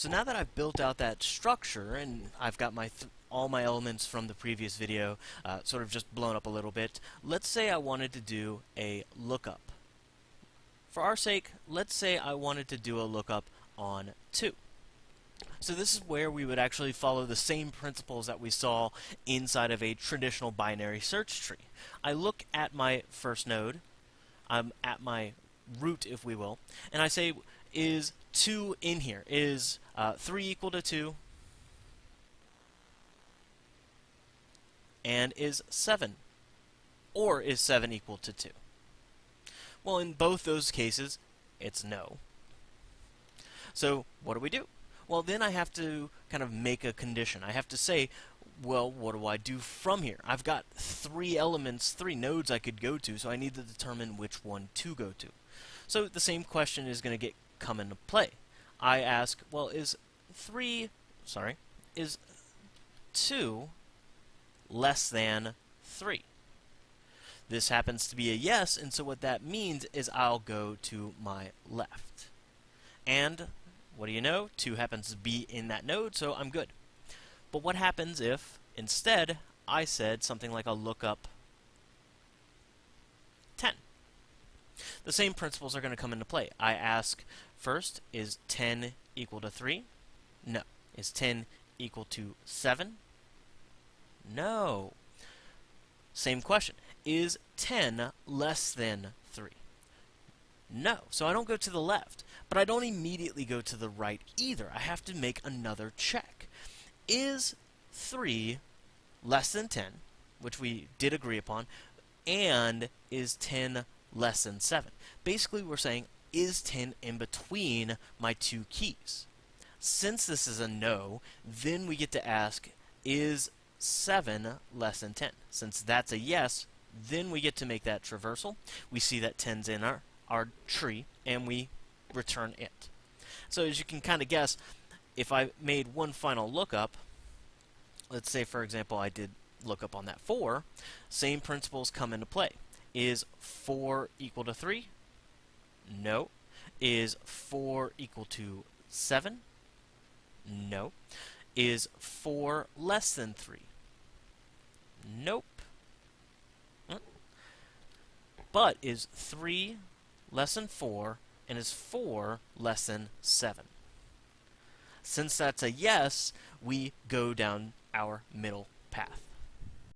So now that I've built out that structure and I've got my all my elements from the previous video uh, sort of just blown up a little bit, let's say I wanted to do a lookup. For our sake, let's say I wanted to do a lookup on 2. So this is where we would actually follow the same principles that we saw inside of a traditional binary search tree. I look at my first node, I'm at my root if we will, and I say is 2 in here? Is uh, 3 equal to 2? And is 7? Or is 7 equal to 2? Well, in both those cases, it's no. So what do we do? Well, then I have to kind of make a condition. I have to say, well, what do I do from here? I've got three elements, three nodes I could go to, so I need to determine which one to go to. So the same question is going to get come into play. I ask, well, is 3, sorry, is 2 less than 3? This happens to be a yes, and so what that means is I'll go to my left. And what do you know? 2 happens to be in that node, so I'm good. But what happens if, instead, I said something like a lookup 10? The same principles are going to come into play. I ask, first, is 10 equal to 3? No. Is 10 equal to 7? No. Same question. Is 10 less than 3? No. So I don't go to the left, but I don't immediately go to the right either. I have to make another check. Is 3 less than 10, which we did agree upon, and is 10 less than 7? Basically, we're saying, is 10 in between my two keys? Since this is a no, then we get to ask, is 7 less than 10? Since that's a yes, then we get to make that traversal. We see that 10's in our, our tree, and we return it. So as you can kind of guess, if I made one final lookup, let's say, for example, I did lookup on that 4, same principles come into play. Is 4 equal to 3? No. Is 4 equal to 7? No. Is 4 less than 3? Nope. Mm. But is 3 less than 4 and is 4 less than 7? Since that's a yes, we go down our middle path.